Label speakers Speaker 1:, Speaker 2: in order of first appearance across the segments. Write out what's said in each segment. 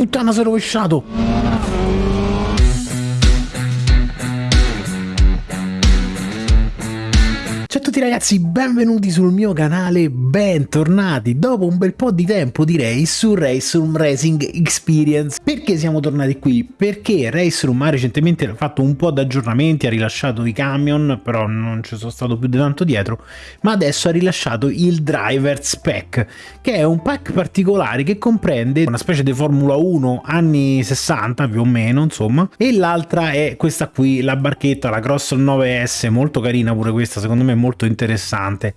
Speaker 1: puttana, si è ragazzi, benvenuti sul mio canale, bentornati dopo un bel po' di tempo direi su Raceroom Racing Experience. Perché siamo tornati qui? Perché Raceroom ha recentemente fatto un po' di aggiornamenti, ha rilasciato i camion, però non ci sono stato più di tanto dietro, ma adesso ha rilasciato il Driver's Pack, che è un pack particolare che comprende una specie di Formula 1 anni 60 più o meno, insomma, e l'altra è questa qui, la barchetta, la Cross 9S, molto carina pure questa, secondo me molto interessante.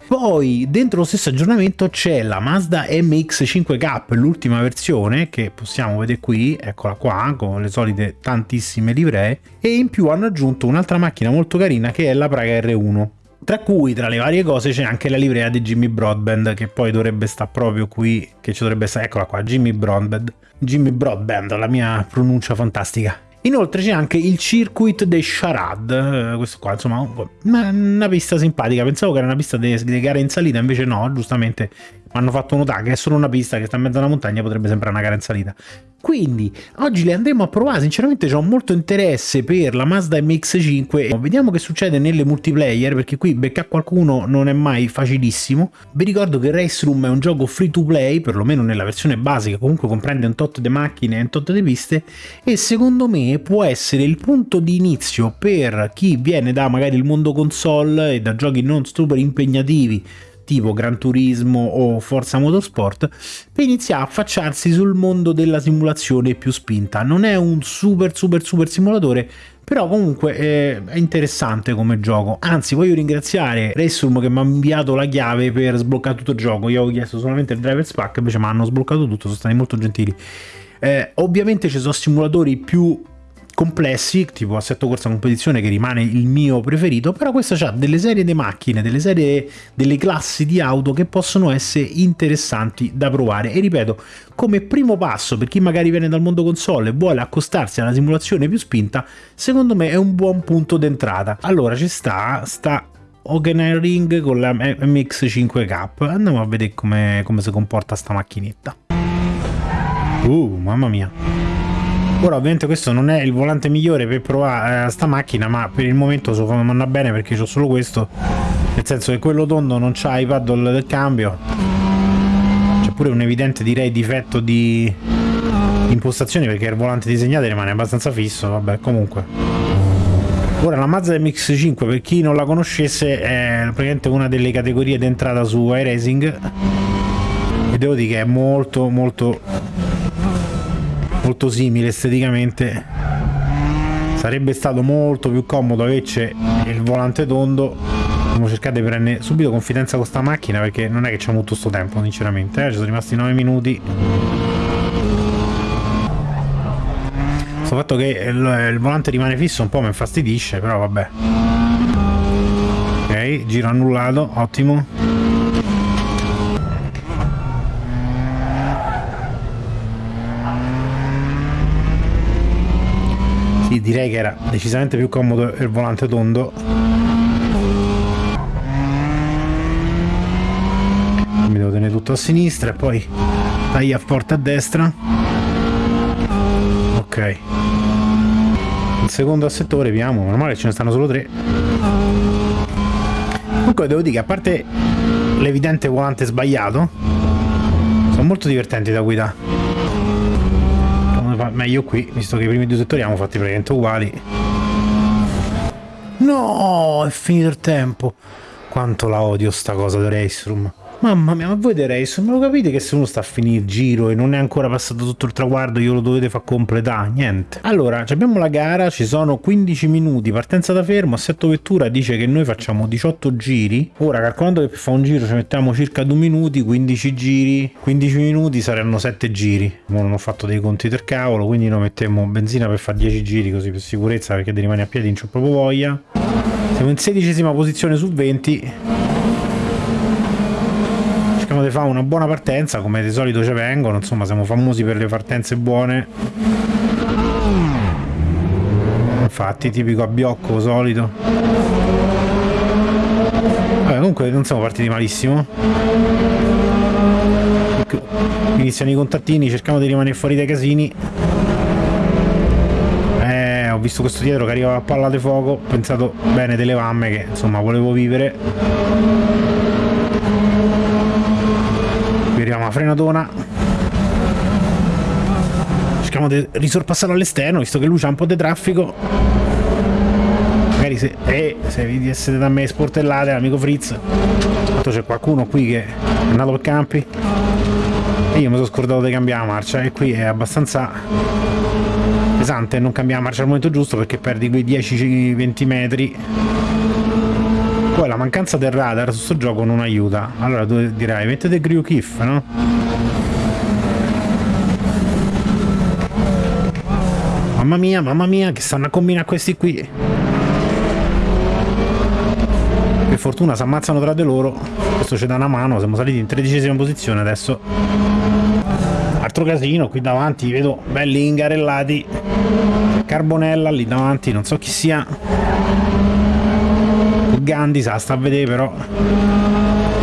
Speaker 1: Poi dentro lo stesso aggiornamento c'è la Mazda MX5K, l'ultima versione che possiamo vedere qui, eccola qua, con le solite tantissime livree, e in più hanno aggiunto un'altra macchina molto carina che è la Praga R1 tra cui tra le varie cose c'è anche la livrea di Jimmy Broadband che poi dovrebbe stare proprio qui che ci dovrebbe stare eccola qua Jimmy Broadband. Jimmy Broadband la mia pronuncia fantastica Inoltre c'è anche il Circuit de Charade, eh, questo qua insomma una pista simpatica, pensavo che era una pista di gare in salita, invece no, giustamente hanno fatto notare che è solo una pista che sta in mezzo alla montagna, potrebbe sembrare una gara in salita. Quindi oggi le andremo a provare, sinceramente ho molto interesse per la Mazda MX-5, vediamo che succede nelle multiplayer perché qui beccare qualcuno non è mai facilissimo. Vi ricordo che Race Room è un gioco free to play, perlomeno nella versione basica, comunque comprende un tot di macchine e un tot di piste e secondo me può essere il punto di inizio per chi viene da magari il mondo console e da giochi non super impegnativi tipo Gran Turismo o Forza Motorsport per iniziare a affacciarsi sul mondo della simulazione più spinta. Non è un super super super simulatore, però comunque eh, è interessante come gioco. Anzi, voglio ringraziare Resum che mi ha inviato la chiave per sbloccare tutto il gioco. Io ho chiesto solamente il driver's pack, invece mi hanno sbloccato tutto, sono stati molto gentili. Eh, ovviamente ci sono simulatori più complessi, tipo Assetto Corsa Competizione che rimane il mio preferito, però questa ha delle serie di macchine, delle serie delle classi di auto che possono essere interessanti da provare e ripeto, come primo passo per chi magari viene dal mondo console e vuole accostarsi alla simulazione più spinta, secondo me è un buon punto d'entrata. Allora ci sta, sta Ring con la MX5K, andiamo a vedere come, come si comporta sta macchinetta. Uh, mamma mia. Ora ovviamente questo non è il volante migliore per provare eh, sta macchina, ma per il momento so come andrà bene perché ho solo questo. Nel senso che quello tondo non c'ha i paddle del cambio. C'è pure un evidente direi difetto di impostazione perché il volante disegnato rimane abbastanza fisso, vabbè comunque. Ora la Mazda MX-5 per chi non la conoscesse è praticamente una delle categorie d'entrata su iRacing e devo dire che è molto molto molto simile esteticamente. Sarebbe stato molto più comodo averci il volante tondo. Dobbiamo cercare di prendere subito confidenza con sta macchina perché non è che abbiamo tutto sto tempo sinceramente. Eh? ci sono rimasti 9 minuti. Questo fatto che il, il volante rimane fisso un po' mi infastidisce però vabbè. Ok giro annullato ottimo direi che era decisamente più comodo il volante tondo. Mi devo tenere tutto a sinistra e poi taglia forte a destra. Ok. Il secondo assettore, vediamo, normale ce ne stanno solo tre. Comunque devo dire che a parte l'evidente volante sbagliato, sono molto divertenti da guidare meglio qui, visto che i primi due settori abbiamo fatti praticamente uguali. No, è finito il tempo. Quanto la odio sta cosa di Race Room. Mamma mia, ma voi The Race, ma lo capite che se uno sta a finire il giro e non è ancora passato tutto il traguardo, io lo dovete far completare? Niente. Allora, abbiamo la gara, ci sono 15 minuti, partenza da fermo, assetto vettura dice che noi facciamo 18 giri. Ora, calcolando che per fare un giro ci mettiamo circa 2 minuti, 15 giri, 15 minuti saranno 7 giri. Non ho fatto dei conti del cavolo, quindi noi mettiamo benzina per fare 10 giri, così per sicurezza, perché di rimane a piedi non c'ho proprio voglia. Siamo in sedicesima posizione su 20 di fare una buona partenza come di solito ci vengono insomma siamo famosi per le partenze buone infatti tipico abbiocco solito Vabbè, comunque non siamo partiti malissimo iniziano i contattini, cerchiamo di rimanere fuori dai casini. Eh, ho visto questo dietro che arrivava a palla di fuoco, ho pensato bene delle vamme che insomma volevo vivere. Arriviamo alla frenatona. Cerchiamo di risorpassare all'esterno, visto che lui c'ha un po' di traffico. Magari se, eh, se vi essere da me sportellate, amico Fritz. Tanto c'è qualcuno qui che è andato per campi. E io mi sono scordato di cambiare la marcia e qui è abbastanza pesante non cambiare la marcia al momento giusto perché perdi quei 10-20 metri. Poi la mancanza del radar su questo gioco non aiuta. Allora tu dirai, mettete Grew Kiff, no? Mamma mia, mamma mia, che stanno a combinare questi qui. Per fortuna si ammazzano tra di loro. Questo ci dà una mano, siamo saliti in tredicesima posizione adesso. Altro casino, qui davanti vedo belli ingarellati. Carbonella lì davanti, non so chi sia. Gandhi sa, sta a vedere però.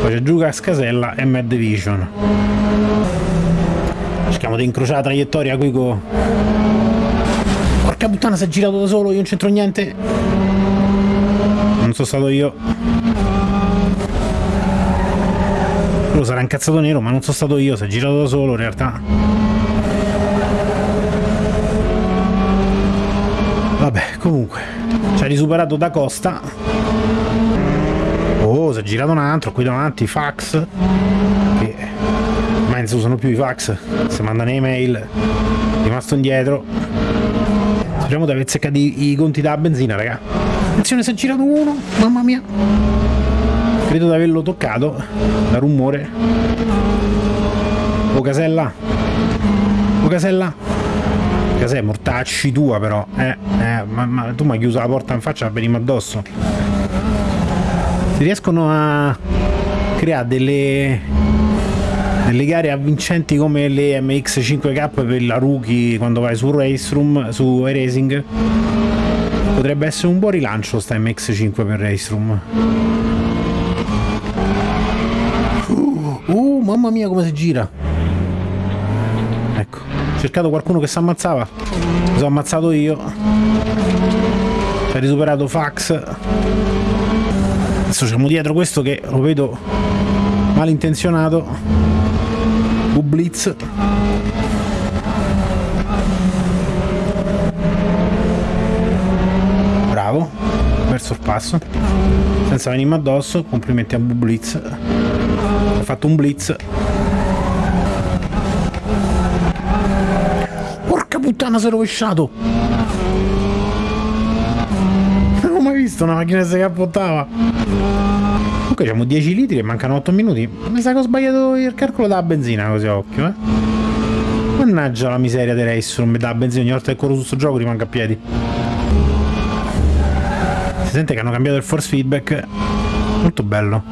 Speaker 1: Poi c'è Giuca Scasella e Mad Division. Cerchiamo di incrociare la traiettoria qui con... Porca puttana si è girato da solo, io non c'entro niente. Non sono stato io. Quello sarà incazzato nero, ma non sono stato io, si è girato da solo in realtà. Vabbè, comunque, ci ha risuperato da Costa. È girato un altro, qui davanti, fax. Che ormai non si usano più i fax, si mandano email. Rimasto indietro. Speriamo di aver seccato i, conti della benzina, raga. Attenzione, si è girato uno, mamma mia. Credo di averlo toccato, da rumore. Oh casella. Oh casella. Casella, mortacci tua però. Eh, eh, ma, ma tu mi hai chiuso la porta in faccia, veniamo addosso. Si riescono a creare delle delle gare avvincenti come le MX5K per la rookie quando vai su Race Room, su iRacing. Potrebbe essere un buon rilancio sta MX5 per Race Room uh, uh, mamma mia come si gira. Ecco ho cercato qualcuno che si ammazzava. Mi sono ammazzato io. Ha risuperato Fax adesso siamo dietro questo che lo vedo malintenzionato. Blitz. Bravo. Bel sorpasso senza venirmi addosso. Complimenti a Blitz. Ha fatto un blitz. Porca puttana si è rovesciato non ho mai visto una macchina che si cappottava Comunque abbiamo 10 litri e mancano 8 minuti. Mi sa che ho sbagliato il calcolo della benzina così a occhio, eh. Mannaggia la miseria dei race, non mi dà benzina ogni volta che corro su sto gioco rimango a piedi. Si sente che hanno cambiato il force feedback. Molto bello.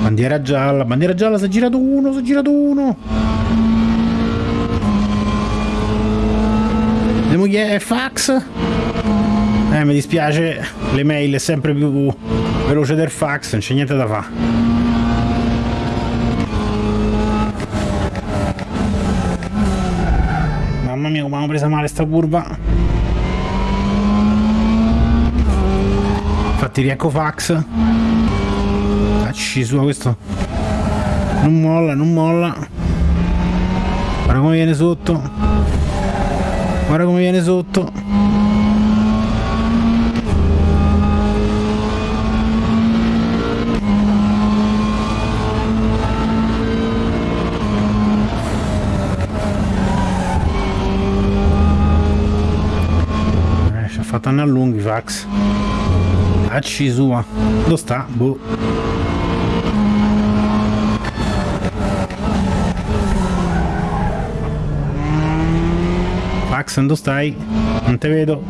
Speaker 1: Bandiera gialla, bandiera gialla, si è girato uno, si è girato uno. Vediamo chi è, fax. Eh, mi dispiace, le mail è sempre più veloce del fax, non c'è niente da fare. Mamma mia come hanno presa male sta curva. Infatti riecco fax. Facci su questo. Non molla, non molla. Guarda come viene sotto. Guarda come viene sotto. Stanno a lunghi fax acci sua dove sta? boh. Fax dove stai? non te vedo.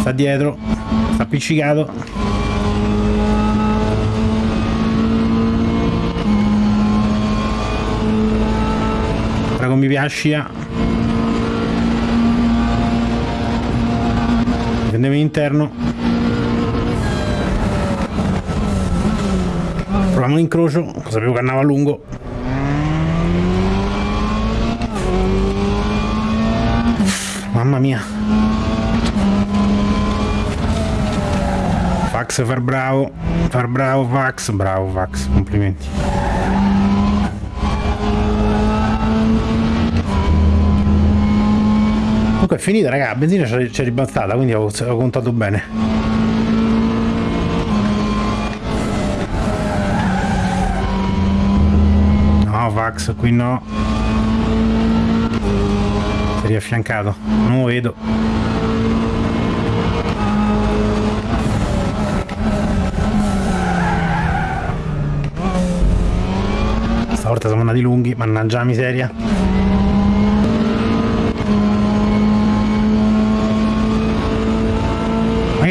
Speaker 1: Sta dietro. Sta appiccicato. Mi piace andiamo in interno proviamo l'incrocio, sapevo che andava lungo. Mamma mia. Fax far bravo, far bravo Fax, bravo Fax, complimenti. Comunque è finita raga, la benzina c'è ribaltata, quindi ho, contato bene. No Fax, qui no. Riaffiancato non lo vedo. Stavolta siamo andati lunghi mannaggia la miseria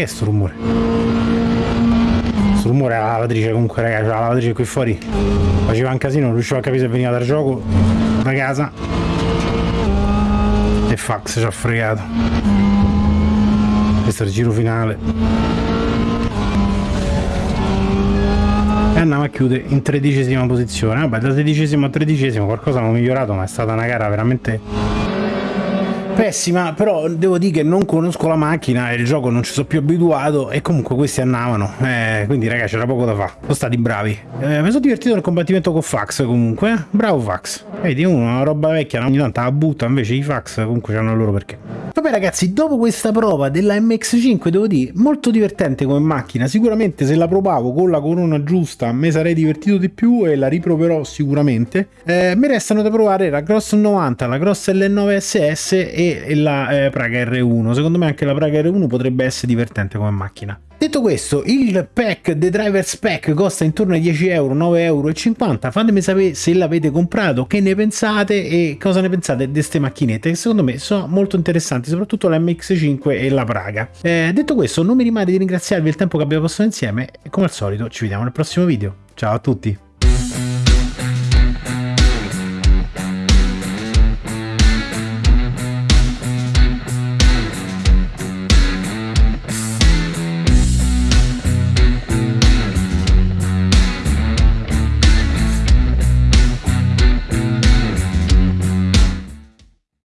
Speaker 1: che è sto rumore? sto rumore è la lavatrice comunque ragazzi la lavatrice qui fuori. Faceva un casino non riuscivo a capire se veniva dal gioco da casa. E fax ci ha fregato. Questo è il giro finale. E andiamo a chiudere in tredicesima posizione. Vabbè da tredicesimo a tredicesimo qualcosa hanno migliorato ma è stata una gara veramente pessima però devo dire che non conosco la macchina e il gioco non ci sono più abituato e comunque questi andavano eh, quindi ragazzi c'era poco da fare sono stati bravi. Eh, mi sono divertito nel combattimento con Fax comunque. Bravo Fax. Vedi una roba vecchia ogni tanto la butta invece i Fax comunque hanno il loro perché. Vabbè ragazzi, dopo questa prova della MX5 devo dire molto divertente come macchina, sicuramente se la provavo con la corona giusta mi sarei divertito di più e la riproverò sicuramente. Eh, mi restano da provare la Cross 90, la Cross L9 E la eh, Praga R1, secondo me anche la Praga R1 potrebbe essere divertente come macchina. Detto questo, il pack, The Driver's Pack, costa intorno ai 10 euro, 9,50 euro. Fatemi sapere se l'avete comprato, che ne pensate e cosa ne pensate di queste macchinette, che secondo me sono molto interessanti, soprattutto la MX5 e la Praga. Eh, detto questo, non mi rimane di ringraziarvi il tempo che abbiamo passato insieme e come al solito ci vediamo nel prossimo video. Ciao a tutti!